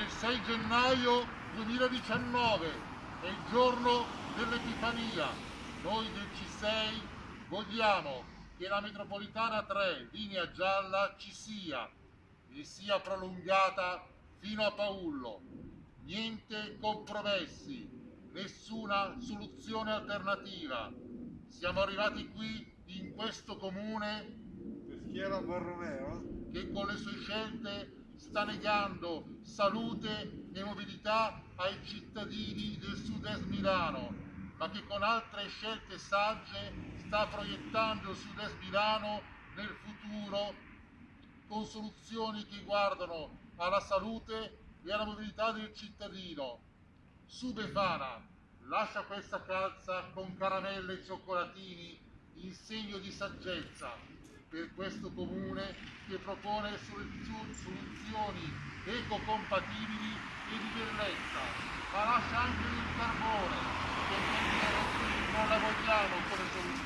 il 6 gennaio 2019, è il giorno dell'Epifania. Noi del C6 vogliamo che la metropolitana 3, linea gialla, ci sia e sia prolungata fino a Paullo. Niente compromessi, nessuna soluzione alternativa. Siamo arrivati qui in questo comune Peschiera Borromeo? che con le sue scelte sta negando salute e mobilità ai cittadini del sud-est Milano, ma che con altre scelte sagge sta proiettando il sud-est Milano nel futuro con soluzioni che guardano alla salute e alla mobilità del cittadino. Su Befana, lascia questa calza con caramelle e cioccolatini in segno di saggezza per questo comune che propone solu- soluzioni ecocompatibili e di bellezza, ma lascia anche il carbone, perché non la vogliamo